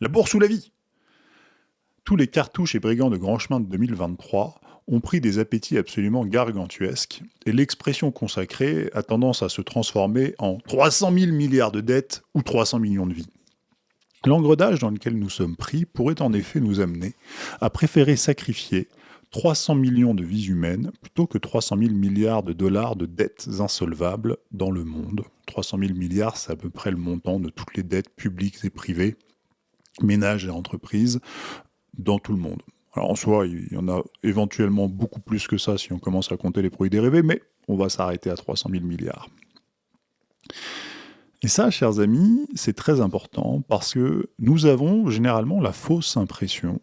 La bourse ou la vie? Tous les cartouches et brigands de grand chemin de 2023 ont pris des appétits absolument gargantuesques, et l'expression consacrée a tendance à se transformer en 300 000 milliards de dettes ou 300 millions de vies. L'engredage dans lequel nous sommes pris pourrait en effet nous amener à préférer sacrifier 300 millions de vies humaines plutôt que 300 000 milliards de dollars de dettes insolvables dans le monde. 300 000 milliards, c'est à peu près le montant de toutes les dettes publiques et privées, ménages et entreprises, dans tout le monde. Alors en soi, il y en a éventuellement beaucoup plus que ça si on commence à compter les produits dérivés, mais on va s'arrêter à 300 000 milliards. Et ça, chers amis, c'est très important parce que nous avons généralement la fausse impression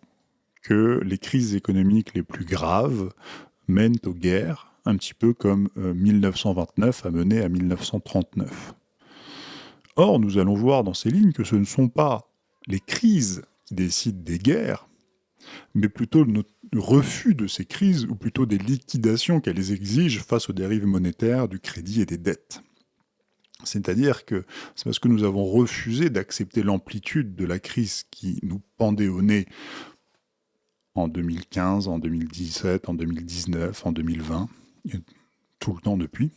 que les crises économiques les plus graves mènent aux guerres, un petit peu comme 1929 euh, a mené à 1939. Or, nous allons voir dans ces lignes que ce ne sont pas les crises qui décident des guerres, mais plutôt le refus de ces crises, ou plutôt des liquidations qu'elles exigent face aux dérives monétaires, du crédit et des dettes. C'est-à-dire que c'est parce que nous avons refusé d'accepter l'amplitude de la crise qui nous pendait au nez en 2015, en 2017, en 2019, en 2020, et tout le temps depuis,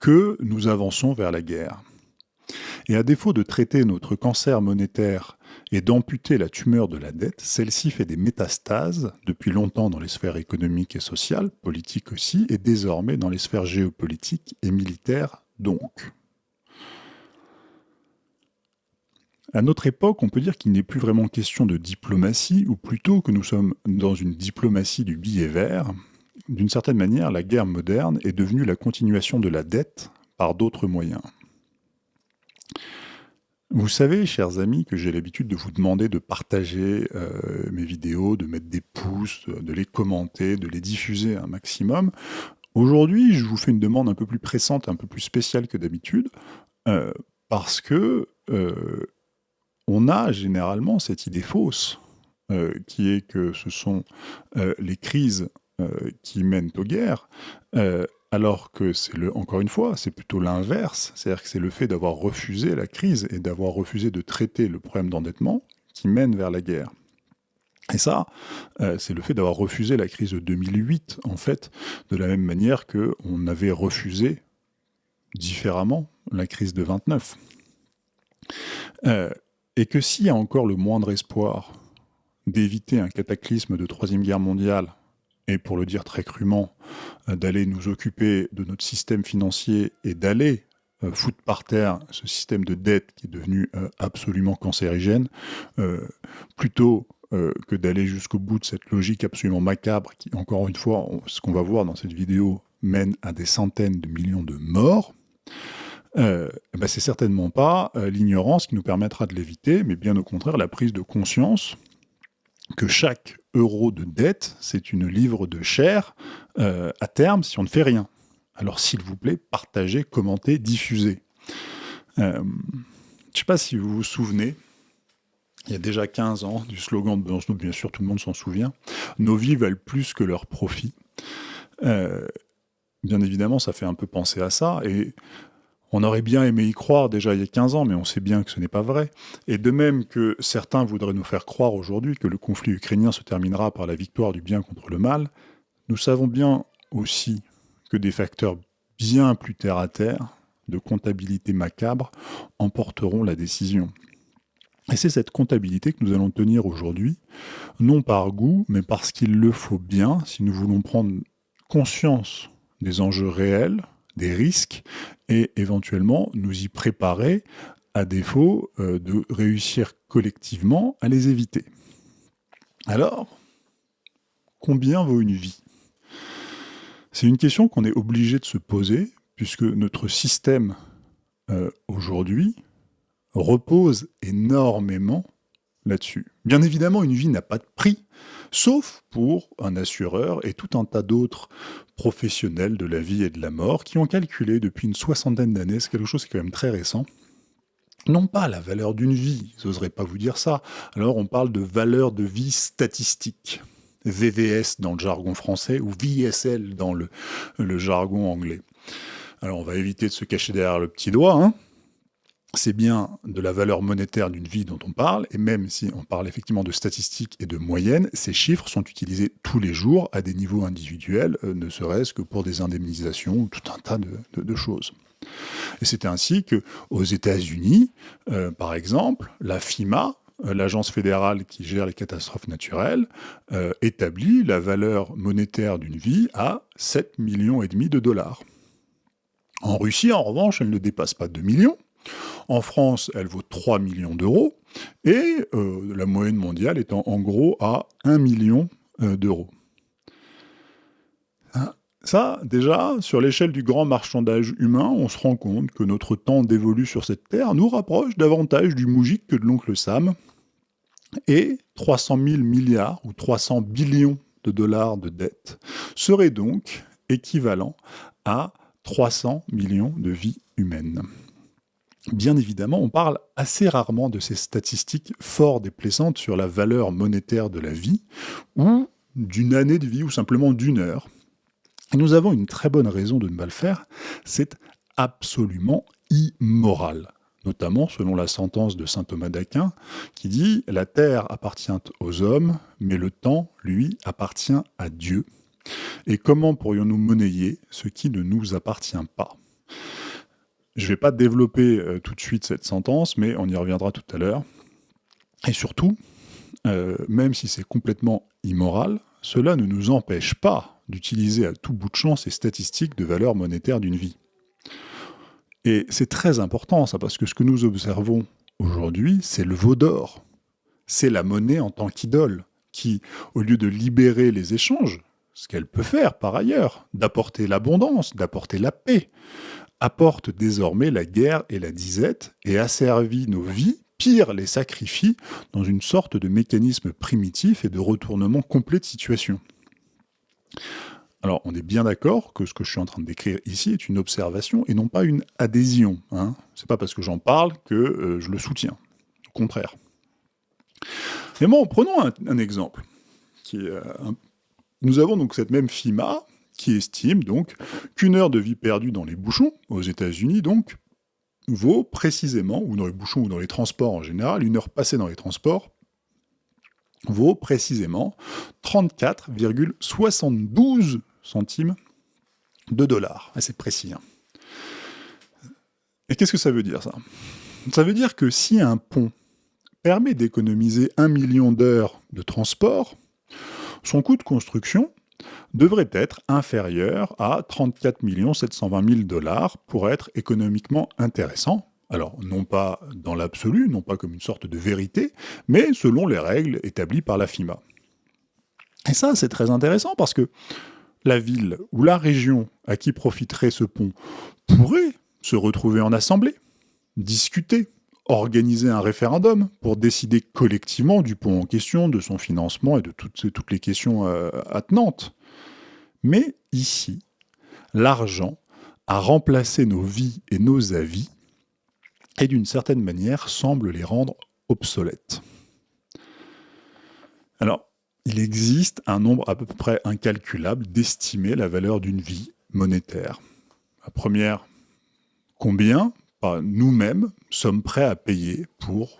que nous avançons vers la guerre. Et à défaut de traiter notre cancer monétaire et d'amputer la tumeur de la dette, celle-ci fait des métastases depuis longtemps dans les sphères économiques et sociales, politiques aussi, et désormais dans les sphères géopolitiques et militaires donc. À notre époque, on peut dire qu'il n'est plus vraiment question de diplomatie, ou plutôt que nous sommes dans une diplomatie du billet vert. D'une certaine manière, la guerre moderne est devenue la continuation de la dette par d'autres moyens. Vous savez, chers amis, que j'ai l'habitude de vous demander de partager euh, mes vidéos, de mettre des pouces, de les commenter, de les diffuser un maximum. Aujourd'hui, je vous fais une demande un peu plus pressante, un peu plus spéciale que d'habitude, euh, parce que euh, on a généralement cette idée fausse, qui est que ce sont les crises qui mènent aux guerres, alors que c'est le, encore une fois, c'est plutôt l'inverse, c'est-à-dire que c'est le fait d'avoir refusé la crise et d'avoir refusé de traiter le problème d'endettement qui mène vers la guerre. Et ça, euh, c'est le fait d'avoir refusé la crise de 2008, en fait, de la même manière qu'on avait refusé différemment la crise de 29. Euh, et que s'il y a encore le moindre espoir d'éviter un cataclysme de Troisième Guerre mondiale et pour le dire très crûment, euh, d'aller nous occuper de notre système financier et d'aller euh, foutre par terre ce système de dette qui est devenu euh, absolument cancérigène, plutôt que d'aller jusqu'au bout de cette logique absolument macabre qui, encore une fois, ce qu'on va voir dans cette vidéo, mène à des centaines de millions de morts, euh, ben c'est certainement pas l'ignorance qui nous permettra de l'éviter, mais bien au contraire la prise de conscience que chaque euro de dette, c'est une livre de chair euh, à terme si on ne fait rien. Alors s'il vous plaît, partagez, commentez, diffusez. Euh, je ne sais pas si vous vous souvenez, il y a déjà 15 ans, du slogan de Besançon, bien sûr tout le monde s'en souvient, « Nos vies valent plus que leurs profits euh, Bien évidemment, ça fait un peu penser à ça, et on aurait bien aimé y croire déjà il y a 15 ans, mais on sait bien que ce n'est pas vrai. Et de même que certains voudraient nous faire croire aujourd'hui que le conflit ukrainien se terminera par la victoire du bien contre le mal, nous savons bien aussi que des facteurs bien plus terre-à-terre, de comptabilité macabre, emporteront la décision. Et c'est cette comptabilité que nous allons tenir aujourd'hui, non par goût, mais parce qu'il le faut bien si nous voulons prendre conscience des enjeux réels, des risques et éventuellement nous y préparer à défaut euh, de réussir collectivement à les éviter. Alors, combien vaut une vie? C'est une question qu'on est obligé de se poser puisque notre système euh, aujourd'hui repose énormément Bien évidemment, une vie n'a pas de prix, sauf pour un assureur et tout un tas d'autres professionnels de la vie et de la mort qui ont calculé depuis une soixantaine d'années, c'est quelque chose qui est quand même très récent, non pas la valeur d'une vie, n'oserais pas vous dire ça, alors on parle de valeur de vie statistique, VVS dans le jargon français ou VSL dans le, le jargon anglais. Alors on va éviter de se cacher derrière le petit doigt, hein c'est bien de la valeur monétaire d'une vie dont on parle, et même si on parle effectivement de statistiques et de moyennes, ces chiffres sont utilisés tous les jours à des niveaux individuels, euh, ne serait-ce que pour des indemnisations ou tout un tas de, choses. Et c'est ainsi que aux États-Unis, euh, par exemple, la FIMA, euh, l'agence fédérale qui gère les catastrophes naturelles, établit la valeur monétaire d'une vie à 7 millions de dollars. En Russie, en revanche, elle ne dépasse pas 2 millions, en France, elle vaut 3 millions d'euros, et euh, la moyenne mondiale étant en gros à 1 million euh, d'euros. Hein, ça, déjà, sur l'échelle du grand marchandage humain, on se rend compte que notre temps dévolu sur cette terre nous rapproche davantage du moujik que de l'oncle Sam, et 300 000 milliards ou 300 billions de dollars de dette serait donc équivalent à 300 millions de vies humaines. Bien évidemment, on parle assez rarement de ces statistiques fort déplaisantes sur la valeur monétaire de la vie, ou d'une année de vie, ou simplement d'une heure. Et nous avons une très bonne raison de ne pas le faire, c'est absolument immoral notamment selon la sentence de saint Thomas d'Aquin, qui dit « La terre appartient aux hommes, mais le temps, lui, appartient à Dieu. Et comment pourrions-nous monnayer ce qui ne nous appartient pas ?» Je ne vais pas développer euh, tout de suite cette sentence, mais on y reviendra tout à l'heure. Et surtout, euh, même si c'est complètement immoral, cela ne nous empêche pas d'utiliser à tout bout de champ ces statistiques de valeur monétaire d'une vie. Et c'est très important ça, parce que ce que nous observons aujourd'hui, c'est le veau d'or. C'est la monnaie en tant qu'idole, qui, au lieu de libérer les échanges, ce qu'elle peut faire par ailleurs, d'apporter l'abondance, d'apporter la paix, apporte désormais la guerre et la disette et asservit nos vies, pire les sacrifie, dans une sorte de mécanisme primitif et de retournement complet de situation. Alors, on est bien d'accord que ce que je suis en train de décrire ici est une observation et non pas une adhésion. Hein. C'est pas parce que j'en parle que euh, je le soutiens. Au contraire. Mais bon, prenons un, exemple. Euh, Nous avons donc cette même FIMA, qui estime donc qu'une heure de vie perdue dans les bouchons, aux États-Unis donc, vaut précisément, ou dans les bouchons ou dans les transports en général, une heure passée dans les transports vaut précisément 34,72 centimes de dollars. C'est précis. Hein. Et qu'est-ce que ça veut dire ça? Ça veut dire que si un pont permet d'économiser un million d'heures de transport, son coût de construction devrait être inférieur à 34 720 000 dollars pour être économiquement intéressant. Alors, non pas dans l'absolu, non pas comme une sorte de vérité, mais selon les règles établies par la FIMA. Et ça, c'est très intéressant parce que la ville ou la région à qui profiterait ce pont pourrait se retrouver en assemblée, discuter, organiser un référendum pour décider collectivement du pont en question, de son financement et de toutes, les questions euh, attenantes. Mais ici, l'argent a remplacé nos vies et nos avis et d'une certaine manière semble les rendre obsolètes. Alors, il existe un nombre à peu près incalculable d'estimer la valeur d'une vie monétaire. La première, combien? Nous-mêmes sommes prêts à payer pour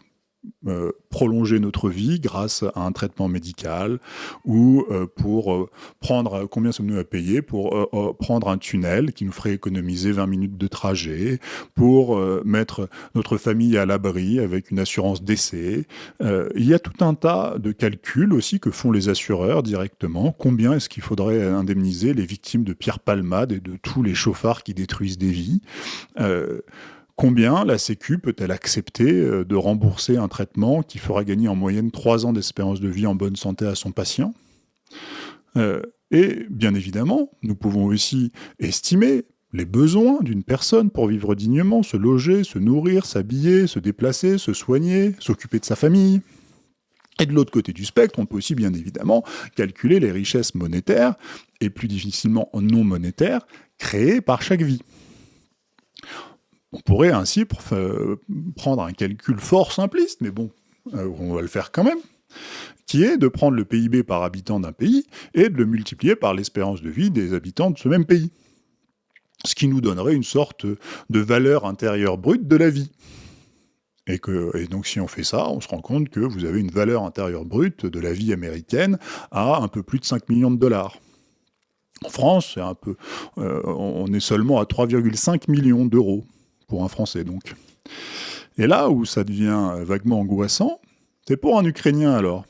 euh, prolonger notre vie grâce à un traitement médical ou euh, pour euh, prendre, combien sommes-nous à payer pour prendre un tunnel qui nous ferait économiser 20 minutes de trajet, pour mettre notre famille à l'abri avec une assurance décès. il y a tout un tas de calculs aussi que font les assureurs directement. Combien est-ce qu'il faudrait indemniser les victimes de Pierre Palmade et de tous les chauffards qui détruisent des vies? Combien la Sécu peut-elle accepter euh, de rembourser un traitement qui fera gagner en moyenne 3 ans d'espérance de vie en bonne santé à son patient? Euh, Et bien évidemment, nous pouvons aussi estimer les besoins d'une personne pour vivre dignement, se loger, se nourrir, s'habiller, se déplacer, se soigner, s'occuper de sa famille. Et de l'autre côté du spectre, on peut aussi bien évidemment calculer les richesses monétaires, et plus difficilement non monétaires, créées par chaque vie. On pourrait ainsi prendre un calcul fort simpliste, mais bon, euh, on va le faire quand même, qui est de prendre le PIB par habitant d'un pays et de le multiplier par l'espérance de vie des habitants de ce même pays. Ce qui nous donnerait une sorte de valeur intérieure brute de la vie. Et, donc si on fait ça, on se rend compte que vous avez une valeur intérieure brute de la vie américaine à un peu plus de 5 millions de dollars. En France, un peu, euh, on est seulement à 3,5 millions d'euros pour un Français donc. Et là où ça devient vaguement angoissant, c'est pour un Ukrainien alors.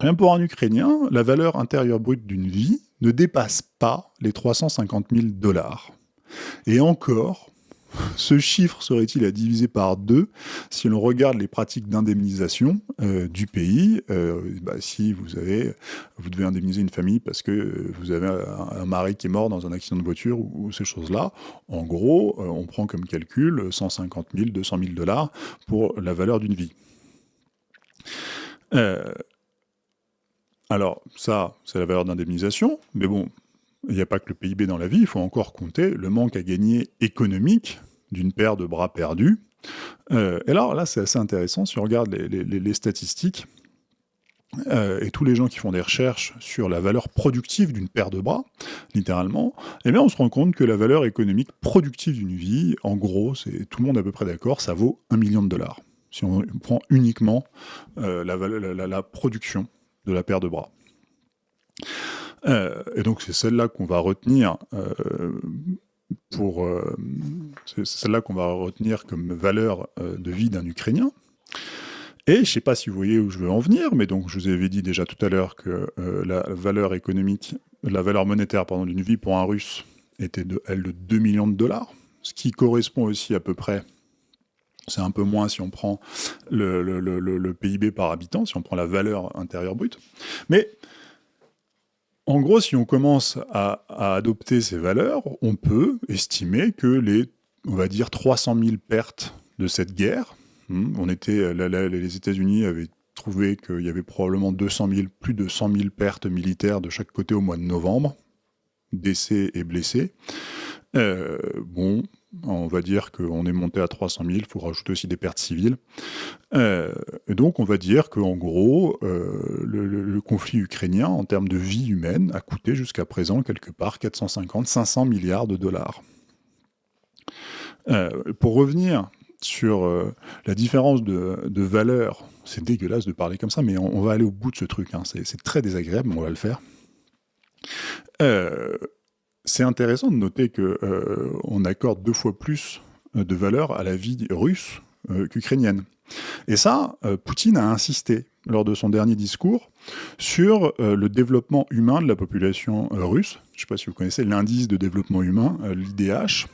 Rien pour un Ukrainien, la valeur intérieure brute d'une vie ne dépasse pas les 350 000 dollars. Et encore, ce chiffre serait-il à diviser par deux si l'on regarde les pratiques d'indemnisation euh, du pays euh, bah, Si vous avez, vous devez indemniser une famille parce que vous avez un, mari qui est mort dans un accident de voiture ou, ces choses-là, en gros, euh, on prend comme calcul 150 000, 200 000 dollars pour la valeur d'une vie. alors ça, c'est la valeur d'indemnisation, mais bon, il n'y a pas que le PIB dans la vie, il faut encore compter le manque à gagner économique d'une paire de bras perdus. Euh, et alors là, c'est assez intéressant, si on regarde les, statistiques, euh, et tous les gens qui font des recherches sur la valeur productive d'une paire de bras, littéralement, eh bien on se rend compte que la valeur économique productive d'une vie, en gros, c'est tout le monde à peu près d'accord, ça vaut un million de dollars. Si on prend uniquement euh, la, la, production de la paire de bras. Et donc c'est celle-là qu'on va retenir pour euh, c'est celle-là qu'on va retenir comme valeur euh, de vie d'un Ukrainien. Et je ne sais pas si vous voyez où je veux en venir, mais donc je vous avais dit déjà tout à l'heure que euh, la valeur économique, la valeur monétaire pardon d'une vie pour un Russe était de elle de 2 millions de dollars, ce qui correspond aussi à peu près c'est un peu moins si on prend le, le, PIB par habitant, si on prend la valeur intérieure brute. Mais en gros, si on commence à, adopter ces valeurs, on peut estimer que les, on va dire, 300 000 pertes de cette guerre, hmm, on était, les États-Unis avaient trouvé qu'il y avait probablement 200 000, plus de 100 000 pertes militaires de chaque côté au mois de novembre, décès et blessés. Euh, bon, on va dire qu'on est monté à 300 000, il faut rajouter aussi des pertes civiles. Euh, donc on va dire qu'en gros, euh, le, conflit ukrainien, en termes de vie humaine, a coûté jusqu'à présent quelque part 450-500 milliards de dollars. pour revenir sur la différence de, valeur, c'est dégueulasse de parler comme ça, mais on, va aller au bout de ce truc, hein. c'est très désagréable, mais on va le faire c'est intéressant de noter qu'on euh, accorde deux fois plus euh, de valeur à la vie russe euh, qu'ukrainienne. Et ça, Poutine a insisté lors de son dernier discours sur le développement humain de la population russe. Je ne sais pas si vous connaissez l'indice de développement humain, l'IDH,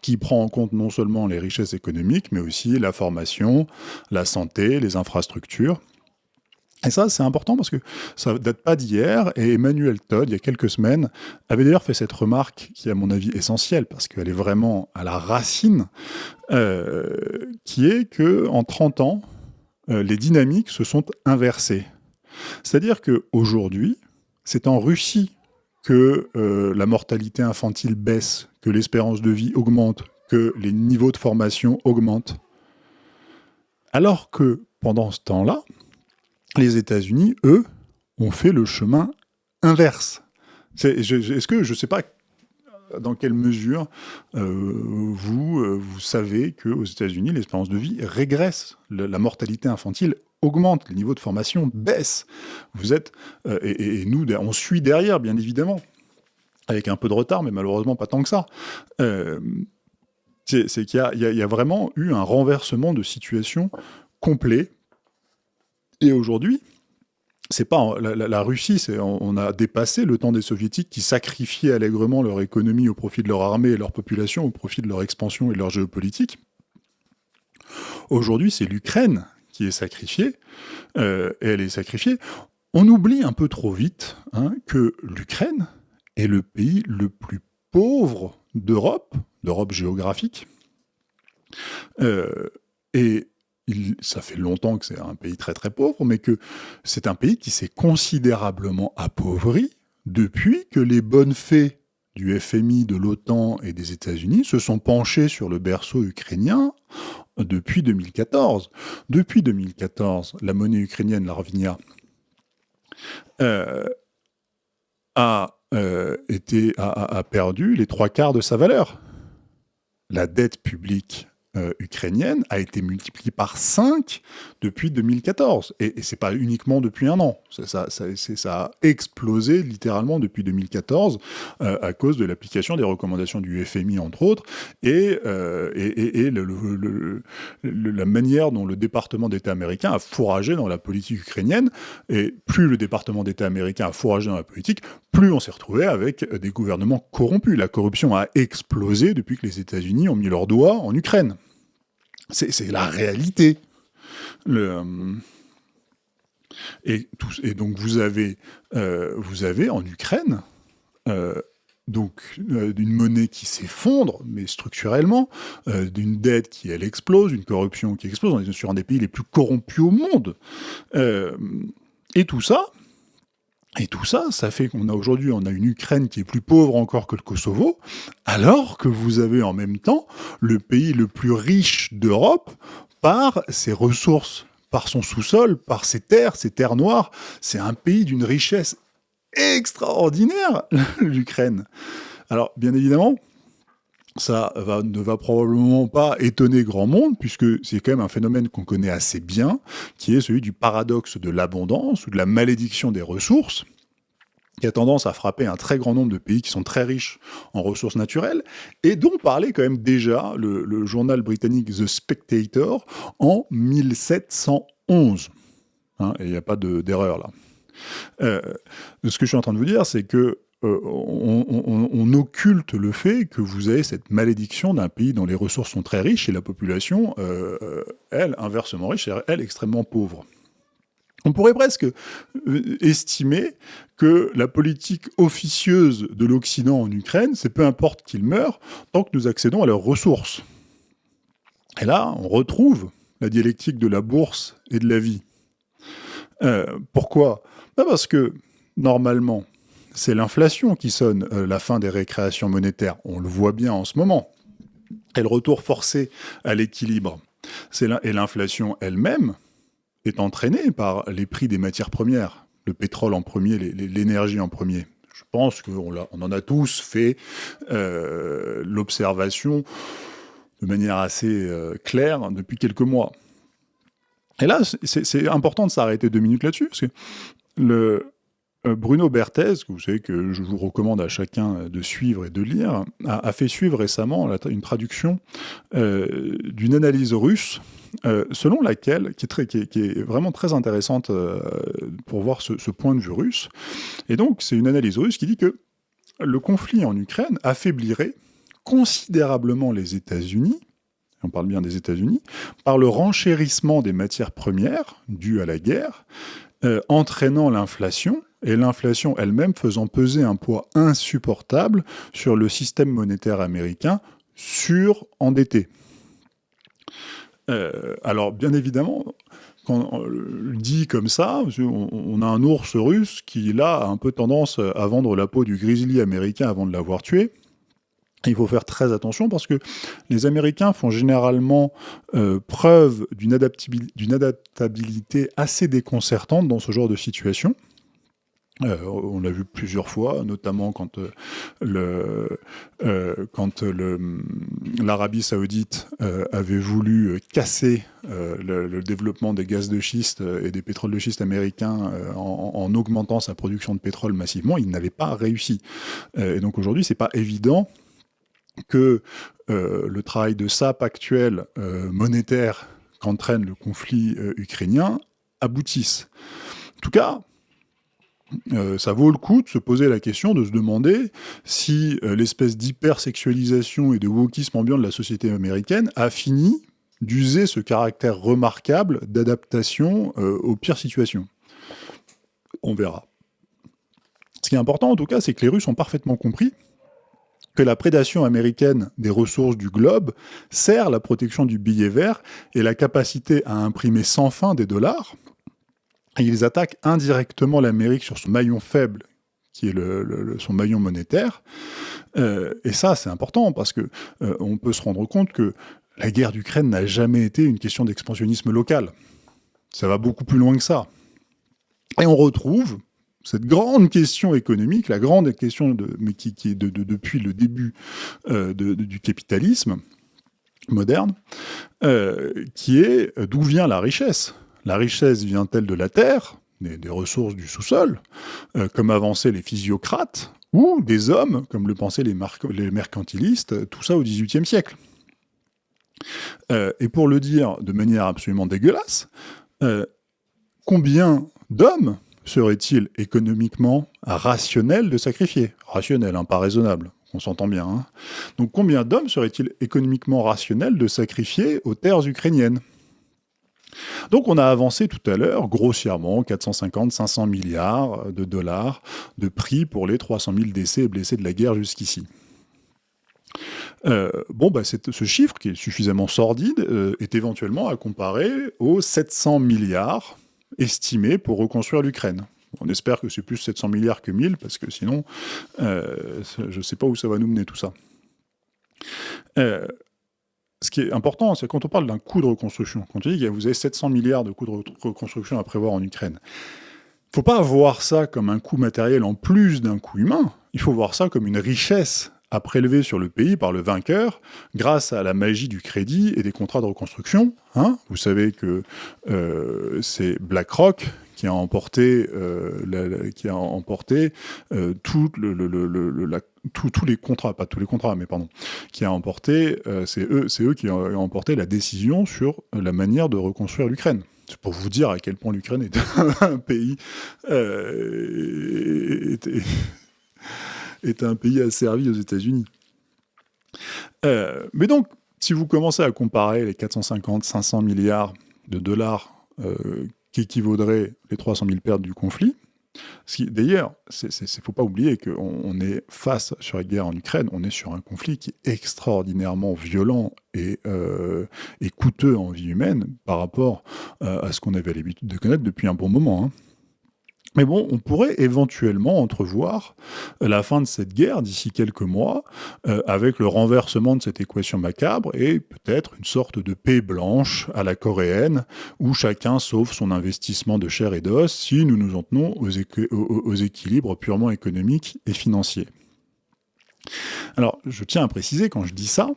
qui prend en compte non seulement les richesses économiques, mais aussi la formation, la santé, les infrastructures. Et ça, c'est important parce que ça date pas d'hier, et Emmanuel Todd, il y a quelques semaines, avait d'ailleurs fait cette remarque qui est à mon avis essentielle, parce qu'elle est vraiment à la racine, euh, qui est que en 30 ans, euh, les dynamiques se sont inversées. C'est-à-dire qu'aujourd'hui, c'est en Russie que euh, la mortalité infantile baisse, que l'espérance de vie augmente, que les niveaux de formation augmentent. Alors que pendant ce temps-là, les États-Unis, eux, ont fait le chemin inverse. Est-ce que, je ne sais pas dans quelle mesure euh, vous, euh, vous savez qu'aux États-Unis, l'espérance de vie régresse, la, mortalité infantile augmente, les niveaux de formation baissent. Vous êtes, euh, et, nous, on suit derrière, bien évidemment, avec un peu de retard, mais malheureusement pas tant que ça. C'est qu'il y, y, a vraiment eu un renversement de situation complet et aujourd'hui, c'est pas la, Russie, on, a dépassé le temps des soviétiques qui sacrifiaient allègrement leur économie au profit de leur armée et leur population, au profit de leur expansion et de leur géopolitique. Aujourd'hui, c'est l'Ukraine qui est sacrifiée, euh, et elle est sacrifiée. On oublie un peu trop vite hein, que l'Ukraine est le pays le plus pauvre d'Europe, d'Europe géographique, euh, et ça fait longtemps que c'est un pays très très pauvre, mais que c'est un pays qui s'est considérablement appauvri depuis que les bonnes fées du FMI, de l'OTAN et des États-Unis se sont penchés sur le berceau ukrainien depuis 2014. Depuis 2014, la monnaie ukrainienne, la euh, a, euh, été, a perdu les trois quarts de sa valeur. La dette publique euh, ukrainienne a été multipliée par 5 depuis 2014. Et, et c'est pas uniquement depuis un an. Ça, a explosé littéralement depuis 2014 euh, à cause de l'application des recommandations du FMI, entre autres, et, euh, et, et la manière dont le département d'État américain a fourragé dans la politique ukrainienne. Et plus le département d'État américain a fourragé dans la politique, plus on s'est retrouvé avec des gouvernements corrompus. La corruption a explosé depuis que les États-Unis ont mis leurs doigts en Ukraine. C'est la réalité. Euh, et, donc vous avez, euh, vous avez en Ukraine euh, donc d'une monnaie qui s'effondre, mais structurellement, d'une dette qui elle explose, une corruption qui explose. On est sur un des pays les plus corrompus au monde. et tout ça, et tout ça, ça fait qu'on a aujourd'hui, une Ukraine qui est plus pauvre encore que le Kosovo, alors que vous avez en même temps le pays le plus riche d'Europe par ses ressources, par son sous-sol, par ses terres, ses terres noires. C'est un pays d'une richesse extraordinaire, l'Ukraine. Alors, bien évidemment, ça ne va probablement pas étonner grand monde, puisque c'est quand même un phénomène qu'on connaît assez bien, qui est celui du paradoxe de l'abondance ou de la malédiction des ressources, qui a tendance à frapper un très grand nombre de pays qui sont très riches en ressources naturelles, et dont parlait quand même déjà le, journal britannique The Spectator en 1711. Hein, et il n'y a pas d'erreur là. Euh, ce que je suis en train de vous dire, c'est que euh, on, occulte le fait que vous avez cette malédiction d'un pays dont les ressources sont très riches et la population, euh, euh, elle, inversement riche, elle, extrêmement pauvre. On pourrait presque estimer que la politique officieuse de l'Occident en Ukraine, c'est peu importe qu'ils meurent, tant que nous accédons à leurs ressources. Et là, on retrouve la dialectique de la bourse et de la vie. pourquoi? Parce que, normalement, c'est l'inflation qui sonne euh, la fin des récréations monétaires. On le voit bien en ce moment. Et le retour forcé à l'équilibre. Et l'inflation elle-même est entraînée par les prix des matières premières. Le pétrole en premier, l'énergie en premier. Je pense qu'on on en a tous fait euh, l'observation de manière assez euh, claire depuis quelques mois. Et là, c'est important de s'arrêter deux minutes là-dessus, Bruno Berthez, que vous savez que je vous recommande à chacun de suivre et de lire, a, fait suivre récemment une traduction euh, d'une analyse russe, euh, selon laquelle, qui est, vraiment très intéressante pour voir ce, point de vue russe. Et donc, c'est une analyse russe qui dit que le conflit en Ukraine affaiblirait considérablement les États-Unis, on parle bien des États-Unis, par le renchérissement des matières premières dues à la guerre, entraînant l'inflation et l'inflation elle-même faisant peser un poids insupportable sur le système monétaire américain sur-endetté. Euh, alors, bien évidemment, quand on le dit comme ça, on a un ours russe qui, là, a un peu tendance à vendre la peau du grizzly américain avant de l'avoir tué. Il faut faire très attention parce que les Américains font généralement euh, preuve d'une adaptabilité assez déconcertante dans ce genre de situation. Euh, on l'a vu plusieurs fois, notamment quand euh, euh, quand l'Arabie Saoudite avait voulu casser le, développement des gaz de schiste et des pétroles de schiste américains en, augmentant sa production de pétrole massivement, il n'avait pas réussi. et donc aujourd'hui, c'est pas évident que le travail de SAP actuel monétaire qu'entraîne le conflit ukrainien aboutisse. En tout cas, euh, ça vaut le coup de se poser la question, de se demander si euh, l'espèce d'hypersexualisation et de wokisme ambiant de la société américaine a fini d'user ce caractère remarquable d'adaptation euh, aux pires situations. On verra. Ce qui est important en tout cas, c'est que les Russes ont parfaitement compris que la prédation américaine des ressources du globe sert la protection du billet vert et la capacité à imprimer sans fin des dollars, ils attaquent indirectement l'Amérique sur son maillon faible, qui est son maillon monétaire. Euh, et ça, c'est important parce que euh, on peut se rendre compte que la guerre d'Ukraine n'a jamais été une question d'expansionnisme local. Ça va beaucoup plus loin que ça. Et on retrouve cette grande question économique, la grande question mais qui, est de, depuis le début euh, du capitalisme, moderne, qui est d'où vient la richesse La richesse vient-elle de la terre, des, ressources du sous-sol, comme avançaient les physiocrates, ou des hommes, comme le pensaient les, mercantilistes, tout ça au XVIIIe siècle? Et pour le dire de manière absolument dégueulasse, combien d'hommes serait-il économiquement rationnel de sacrifier? Rationnel, hein, pas raisonnable, on s'entend bien. Hein. Donc combien d'hommes serait-il économiquement rationnel de sacrifier aux terres ukrainiennes? Donc on a avancé tout à l'heure, grossièrement, 450-500 milliards de dollars de prix pour les 300 000 décès et blessés de la guerre jusqu'ici. Euh, bon, bah, ce chiffre, qui est suffisamment sordide, euh, est éventuellement à comparer aux 700 milliards estimé pour reconstruire l'Ukraine. On espère que c'est plus 700 milliards que 1000, parce que sinon, euh, je ne sais pas où ça va nous mener tout ça. Ce qui est important, c'est quand on parle d'un coût de reconstruction, quand on dit que vous avez 700 milliards de coûts de reconstruction à prévoir en Ukraine, il ne faut pas voir ça comme un coût matériel en plus d'un coût humain, il faut voir ça comme une richesse à prélever sur le pays par le vainqueur grâce à la magie du crédit et des contrats de reconstruction. Hein. Vous savez que euh, c'est BlackRock qui a emporté, euh, qui a emporté euh, tout le, tous les contrats, pas tous les contrats, mais pardon, qui a emporté, c'est eux, eux qui ont emporté la décision sur la manière de reconstruire l'Ukraine. C'est pour vous dire à quel point l'Ukraine est un pays est un pays asservi aux États-Unis. Euh, mais donc, si vous commencez à comparer les 450-500 milliards de dollars euh, qui équivaudraient les 300 000 pertes du conflit, D'ailleurs, il ne faut pas oublier qu'on est face sur la guerre en Ukraine, on est sur un conflit qui est extraordinairement violent et, euh, coûteux en vie humaine par rapport à ce qu'on avait l'habitude de connaître depuis un bon moment. Hein. Mais bon, on pourrait éventuellement entrevoir la fin de cette guerre d'ici quelques mois, euh, avec le renversement de cette équation macabre et peut-être une sorte de paix blanche à la coréenne, où chacun sauve son investissement de chair et d'os si nous nous en tenons aux, aux équilibres purement économiques et financiers. Alors, je tiens à préciser quand je dis ça,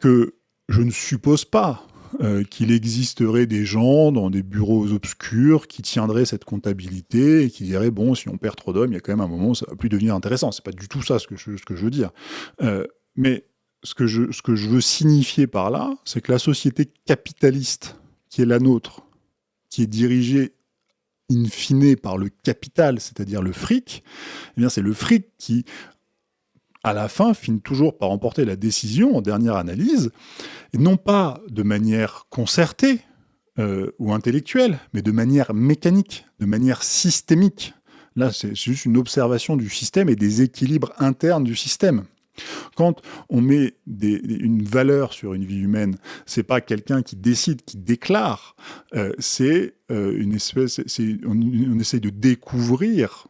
que je ne suppose pas euh, qu'il existerait des gens dans des bureaux obscurs qui tiendraient cette comptabilité et qui diraient bon, si on perd trop d'hommes, il y a quand même un moment où ça va plus devenir intéressant. C'est pas du tout ça ce que je, veux dire. Euh, mais ce que, je, ce que je veux signifier par là, c'est que la société capitaliste qui est la nôtre, qui est dirigée in fine par le capital, c'est-à-dire le fric, eh bien c'est le fric qui à la fin, finit toujours par emporter la décision en dernière analyse, et non pas de manière concertée euh, ou intellectuelle, mais de manière mécanique, de manière systémique. Là, c'est juste une observation du système et des équilibres internes du système. Quand on met une valeur sur une vie humaine, c'est pas quelqu'un qui décide, qui déclare, euh, c'est euh, une espèce, on, on, essaie de découvrir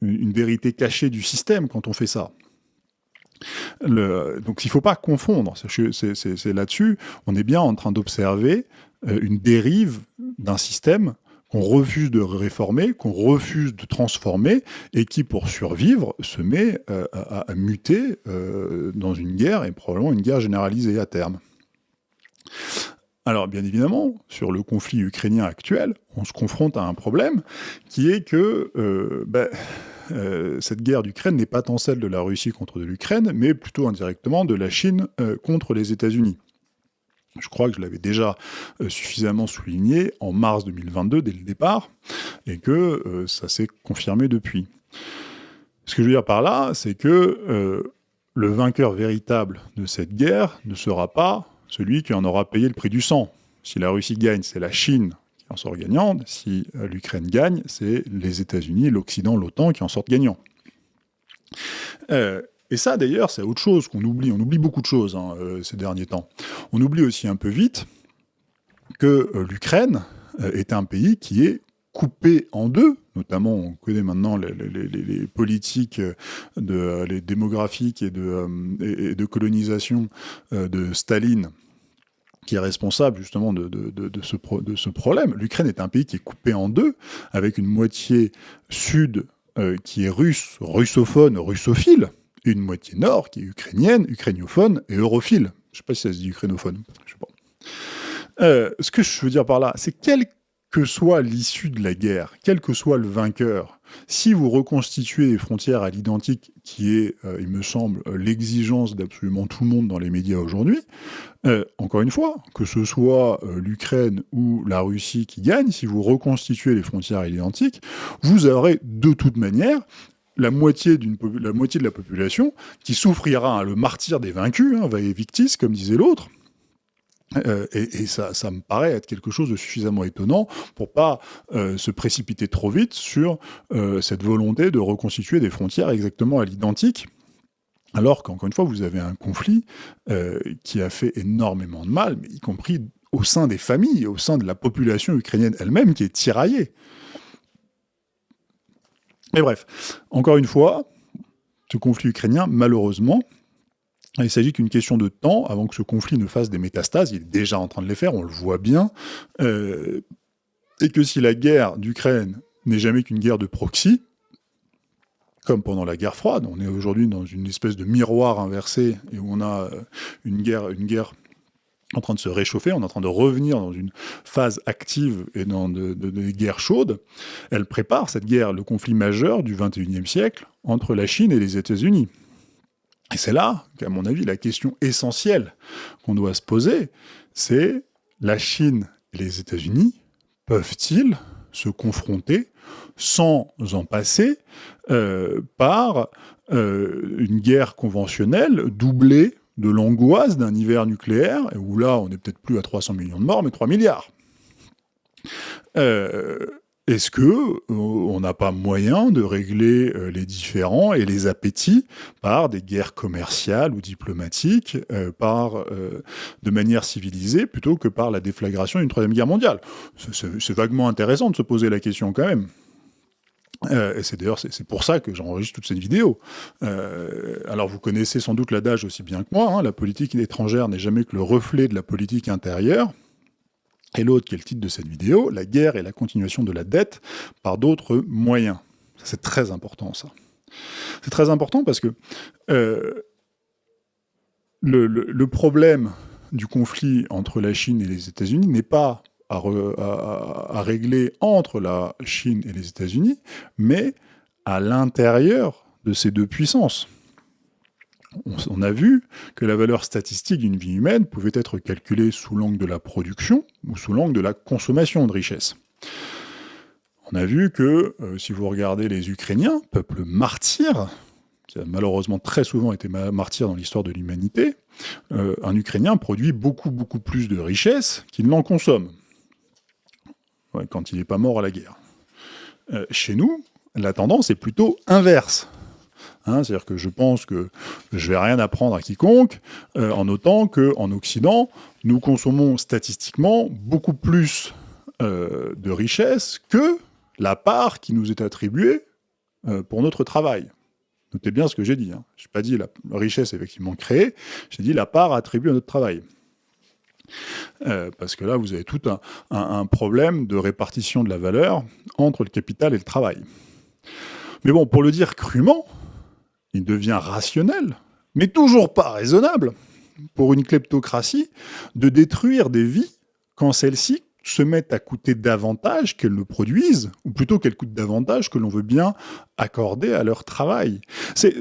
une vérité cachée du système quand on fait ça. Donc il ne faut pas confondre, c'est là-dessus, on est bien en train d'observer euh, une dérive d'un système qu'on refuse de réformer, qu'on refuse de transformer, et qui, pour survivre, se met euh, à, muter euh, dans une guerre, et probablement une guerre généralisée à terme. Alors, bien évidemment, sur le conflit ukrainien actuel, on se confronte à un problème qui est que ben, euh, cette guerre d'Ukraine n'est pas tant celle de la Russie contre l'Ukraine, mais plutôt indirectement de la Chine euh, contre les États-Unis. Je crois que je l'avais déjà euh, suffisamment souligné en mars 2022, dès le départ, et que ça s'est confirmé depuis. Ce que je veux dire par là, c'est que le vainqueur véritable de cette guerre ne sera pas celui qui en aura payé le prix du sang. Si la Russie gagne, c'est la Chine en sort gagnant. Si euh, l'Ukraine gagne, c'est les États-Unis, l'Occident, l'OTAN qui en sortent gagnants. Euh, et ça, d'ailleurs, c'est autre chose qu'on oublie. On oublie beaucoup de choses hein, euh, ces derniers temps. On oublie aussi un peu vite que l'Ukraine est un pays qui est coupé en deux, notamment on connaît maintenant les, politiques les démographiques et de colonisation de Staline qui est responsable justement de, ce, problème. L'Ukraine est un pays qui est coupé en deux, avec une moitié sud euh, qui est russe, russophone, russophile, et une moitié nord qui est ukrainienne, ukrainiophone et europhile. Je sais pas si ça se dit ukrainophone, je sais pas. Euh, ce que je veux dire par là, c'est quelle que soit l'issue de la guerre, quel que soit le vainqueur, si vous reconstituez les frontières à l'identique, qui est, euh, il me semble, l'exigence d'absolument tout le monde dans les médias aujourd'hui, euh, encore une fois, que ce soit euh, l'Ukraine ou la Russie qui gagne, si vous reconstituez les frontières à l'identique, vous aurez de toute manière la moitié, de la population qui souffrira hein, le martyr des vaincus, hein, victis, comme disait l'autre, euh, et, ça, me paraît être quelque chose de suffisamment étonnant pour pas euh, se précipiter trop vite sur euh, cette volonté de reconstituer des frontières exactement à l'identique, alors qu'encore une fois, vous avez un conflit qui a fait énormément de mal, y compris au sein des familles, au sein de la population ukrainienne elle-même, qui est tiraillée. Mais bref, encore une fois, ce conflit ukrainien, malheureusement, il s'agit qu'une question de temps avant que ce conflit ne fasse des métastases. Il est déjà en train de les faire, on le voit bien. Euh, et que si la guerre d'Ukraine n'est jamais qu'une guerre de proxy, comme pendant la guerre froide, on est aujourd'hui dans une espèce de miroir inversé et où on a euh, une guerre, une guerre en train de se réchauffer, on est en train de revenir dans une phase active et dans des guerres chaudes. Elle prépare cette guerre, le conflit majeur du 21e siècle entre la Chine et les États-Unis. Et c'est là qu'à mon avis, la question essentielle qu'on doit se poser, c'est la Chine et les États-Unis peuvent-ils se confronter sans en passer euh, par euh, une guerre conventionnelle doublée de l'angoisse d'un hiver nucléaire, où là, on n'est peut-être plus à 300 millions de morts, mais 3 milliards. Euh, est-ce que euh, on n'a pas moyen de régler euh, les différends et les appétits par des guerres commerciales ou diplomatiques, euh, par de manière civilisée, plutôt que par la déflagration d'une troisième guerre mondiale? C'est vaguement intéressant de se poser la question quand même. et c'est d'ailleurs pour ça que j'enregistre toute cette vidéo. alors vous connaissez sans doute l'adage aussi bien que moi, hein, la politique étrangère n'est jamais que le reflet de la politique intérieure. Et l'autre, qui est le titre de cette vidéo, la guerre et la continuation de la dette par d'autres moyens. C'est très important, ça. C'est très important parce que euh, le, problème du conflit entre la Chine et les États-Unis n'est pas à, régler entre la Chine et les États-Unis, mais à l'intérieur de ces deux puissances on, a vu que la valeur statistique d'une vie humaine pouvait être calculée sous l'angle de la production ou sous l'angle de la consommation de richesse. On a vu que, euh, si vous regardez les Ukrainiens, peuple martyr, qui a malheureusement très souvent été martyr dans l'histoire de l'humanité, euh, un Ukrainien produit beaucoup, beaucoup plus de richesse qu'il n'en consomme, quand il n'est pas mort à la guerre. Euh, chez nous, la tendance est plutôt inverse. Hein, c'est-à-dire que je pense que je vais rien apprendre à quiconque, euh, en notant qu'en Occident, nous consommons statistiquement beaucoup plus euh, de richesses que la part qui nous est attribuée euh, pour notre travail. Notez bien ce que j'ai dit. Hein. Je n'ai pas dit la richesse effectivement créée, j'ai dit la part attribuée à notre travail. parce que là, vous avez tout un problème de répartition de la valeur entre le capital et le travail. Mais bon, pour le dire crûment, il devient rationnel, mais toujours pas raisonnable, pour une kleptocratie, de détruire des vies quand celles-ci se mettent à coûter davantage qu'elles ne produisent, ou plutôt qu'elles coûtent davantage que l'on veut bien accorder à leur travail. C'est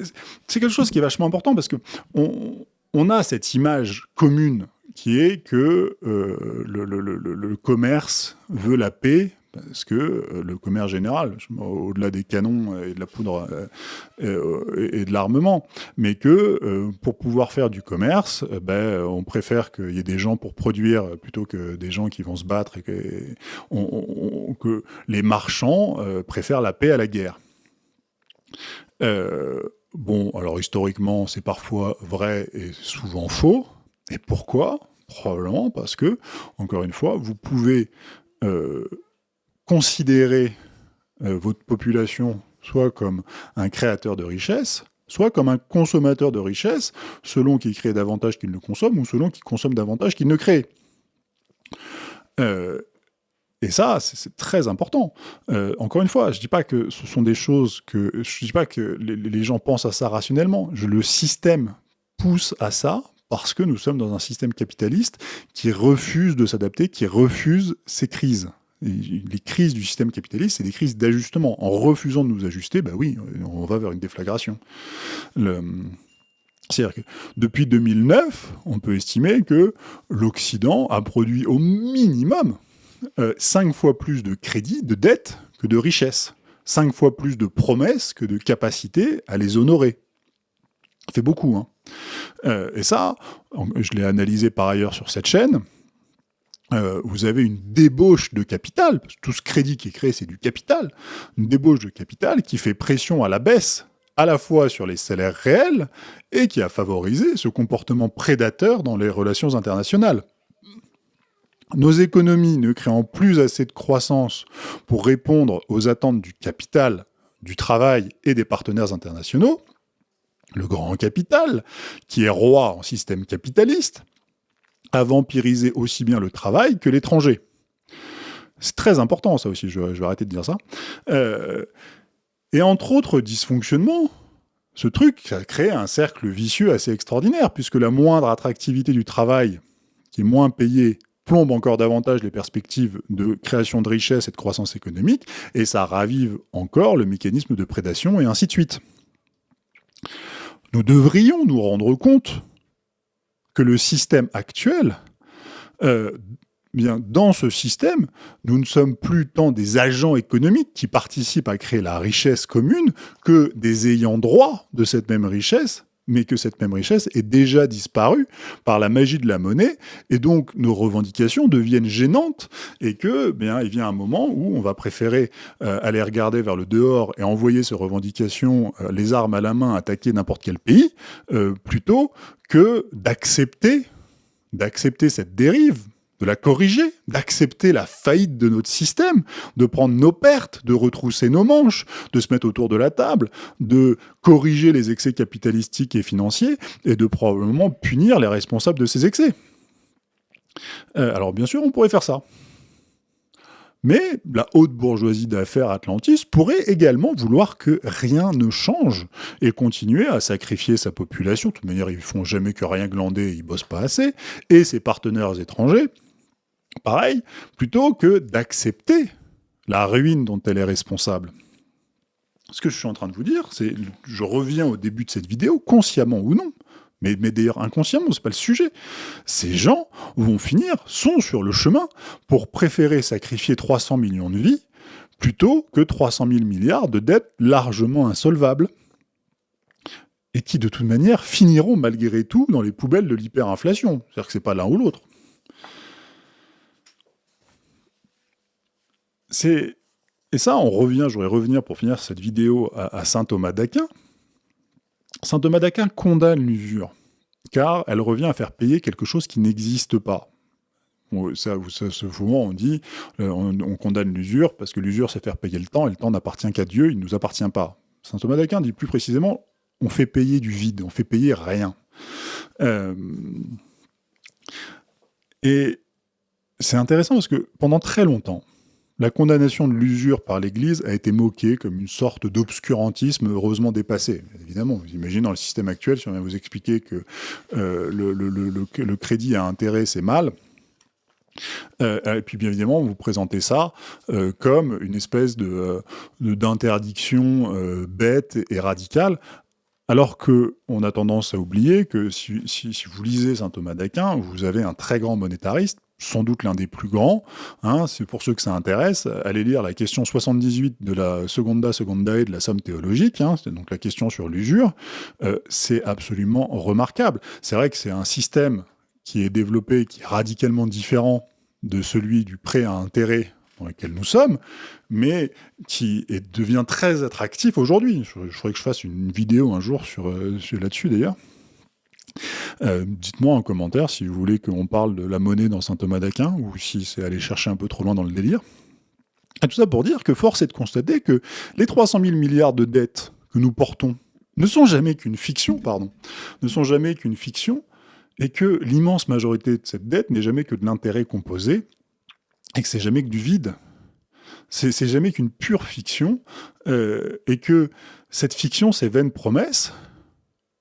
quelque chose qui est vachement important parce que on, a cette image commune qui est que euh, le, commerce veut la paix parce que euh, le commerce général, au-delà des canons et de la poudre euh, euh, et de l'armement, mais que pour pouvoir faire du commerce, ben, on préfère qu'il y ait des gens pour produire plutôt que des gens qui vont se battre et que, que les marchands préfèrent la paix à la guerre. bon, alors historiquement, c'est parfois vrai et souvent faux. Et pourquoi? Probablement parce que, encore une fois, vous pouvez considérer euh, votre population soit comme un créateur de richesse, soit comme un consommateur de richesse, selon qu'il crée davantage qu'il ne consomme, ou selon qu'il consomme davantage qu'il ne crée. Euh, et ça, c'est très important. Euh, encore une fois, je ne dis pas que ce sont des choses que... Je dis pas que les, gens pensent à ça rationnellement. Le système pousse à ça parce que nous sommes dans un système capitaliste qui refuse de s'adapter, qui refuse ces crises. Les crises du système capitaliste, c'est des crises d'ajustement. En refusant de nous ajuster, bah oui, on va vers une déflagration. C'est-à-dire que depuis 2009, on peut estimer que l'Occident a produit au minimum euh, cinq fois plus de crédits, de dettes, que de richesses. Cinq fois plus de promesses que de capacité à les honorer. Ça fait beaucoup. Hein. Euh, et ça, je l'ai analysé par ailleurs sur cette chaîne, euh, vous avez une débauche de capital, parce que tout ce crédit qui est créé, c'est du capital, une débauche de capital qui fait pression à la baisse à la fois sur les salaires réels et qui a favorisé ce comportement prédateur dans les relations internationales. Nos économies ne créant plus assez de croissance pour répondre aux attentes du capital, du travail et des partenaires internationaux, le grand capital, qui est roi en système capitaliste, a vampirisé aussi bien le travail que l'étranger. C'est très important ça aussi, je, vais arrêter de dire ça. Euh, et entre autres dysfonctionnements, ce truc a créé un cercle vicieux assez extraordinaire, puisque la moindre attractivité du travail, qui est moins payé, plombe encore davantage les perspectives de création de richesse et de croissance économique, et ça ravive encore le mécanisme de prédation, et ainsi de suite. Nous devrions nous rendre compte que le système actuel euh, Bien, dans ce système, nous ne sommes plus tant des agents économiques qui participent à créer la richesse commune que des ayants droit de cette même richesse, mais que cette même richesse est déjà disparue par la magie de la monnaie, et donc nos revendications deviennent gênantes, et que, bien, il vient un moment où on va préférer euh, aller regarder vers le dehors et envoyer ces revendications, euh, les armes à la main, attaquer n'importe quel pays, euh, plutôt que d'accepter d'accepter cette dérive de la corriger, d'accepter la faillite de notre système, de prendre nos pertes, de retrousser nos manches, de se mettre autour de la table, de corriger les excès capitalistiques et financiers, et de probablement punir les responsables de ces excès. Euh, alors bien sûr, on pourrait faire ça. Mais la haute bourgeoisie d'affaires Atlantis pourrait également vouloir que rien ne change et continuer à sacrifier sa population. De toute manière, ils font jamais que rien glander, ils bossent pas assez, et ses partenaires étrangers, pareil, plutôt que d'accepter la ruine dont elle est responsable. Ce que je suis en train de vous dire, c'est, je reviens au début de cette vidéo, consciemment ou non, mais, d'ailleurs inconsciemment, c'est pas le sujet. Ces gens vont finir, sont sur le chemin pour préférer sacrifier 300 millions de vies plutôt que 300 000 milliards de dettes largement insolvables et qui de toute manière finiront malgré tout dans les poubelles de l'hyperinflation. C'est-à-dire que c'est pas l'un ou l'autre. C'est et ça, on revient, je voudrais revenir pour finir cette vidéo à, saint Thomas d'Aquin. Saint Thomas d'Aquin condamne l'usure, car elle revient à faire payer quelque chose qui n'existe pas. Ça, ça, on dit, euh, on, condamne l'usure parce que l'usure, c'est faire payer le temps, et le temps n'appartient qu'à Dieu, il ne nous appartient pas. Saint Thomas d'Aquin dit plus précisément, on fait payer du vide, on fait payer rien. Euh, et c'est intéressant parce que pendant très longtemps, la condamnation de l'usure par l'Église a été moquée comme une sorte d'obscurantisme heureusement dépassé. Évidemment, vous imaginez dans le système actuel, si on vient vous expliquer que euh, le, crédit à intérêt, c'est mal, euh, et puis bien évidemment, vous présentez ça euh, comme une espèce d'interdiction bête et radicale, alors qu'on a tendance à oublier que si, si vous lisez saint Thomas d'Aquin, vous avez un très grand monétariste, sans doute l'un des plus grands. Hein, c'est pour ceux que ça intéresse, allez lire la question 78 de la Seconda Secondae de la Somme théologique, hein, c'est donc la question sur l'usure. Euh, c'est absolument remarquable. C'est vrai que c'est un système qui est développé, qui est radicalement différent de celui du prêt à intérêt dans lequel nous sommes, mais qui devient très attractif aujourd'hui. Je, je que je fasse une vidéo un jour sur, euh, sur là-dessus d'ailleurs. Euh, dites-moi en commentaire si vous voulez qu'on parle de la monnaie dans saint Thomas d'Aquin, ou si c'est aller chercher un peu trop loin dans le délire. Et tout ça pour dire que force est de constater que les 300 000 milliards de dettes que nous portons ne sont jamais qu'une fiction, pardon, ne sont jamais qu'une fiction, et que l'immense majorité de cette dette n'est jamais que de l'intérêt composé, et que c'est jamais que du vide. C'est jamais qu'une pure fiction, euh, et que cette fiction, ces vaines promesses,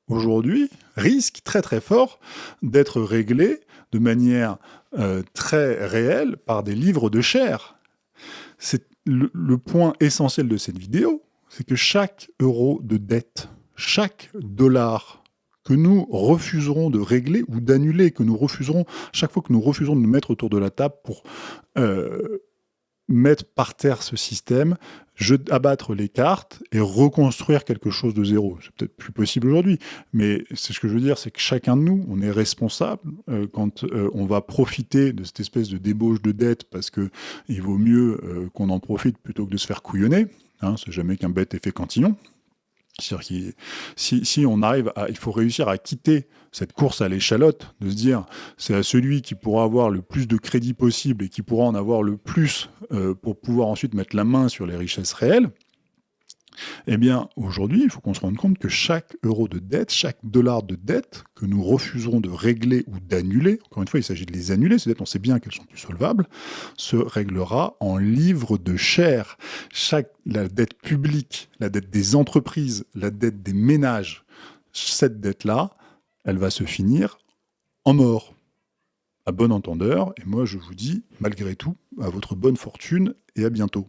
aujourd'hui, risque très très fort d'être réglé de manière euh, très réelle par des livres de chair. C'est le, point essentiel de cette vidéo, c'est que chaque euro de dette, chaque dollar que nous refuserons de régler ou d'annuler, que nous refuserons, chaque fois que nous refuserons de nous mettre autour de la table pour euh, mettre par terre ce système, abattre les cartes et reconstruire quelque chose de zéro. C'est peut-être plus possible aujourd'hui, mais c'est ce que je veux dire, c'est que chacun de nous, on est responsable euh, quand euh, on va profiter de cette espèce de débauche de dette parce que il vaut mieux euh, qu'on en profite plutôt que de se faire couillonner. Hein, c'est jamais qu'un bête effet cantillon. C'est-à-dire si, on arrive il faut réussir à quitter cette course à l'échalote, de se dire c'est à celui qui pourra avoir le plus de crédit possible et qui pourra en avoir le plus euh, pour pouvoir ensuite mettre la main sur les richesses réelles, eh bien, aujourd'hui, il faut qu'on se rende compte que chaque euro de dette, chaque dollar de dette que nous refuserons de régler ou d'annuler, encore une fois, il s'agit de les annuler, ces dettes, on sait bien qu'elles sont plus solvables, se réglera en livres de chair. Chaque, la dette publique, la dette des entreprises, la dette des ménages, cette dette-là, elle va se finir en mort. À bon entendeur, et moi je vous dis, malgré tout, à votre bonne fortune et à bientôt.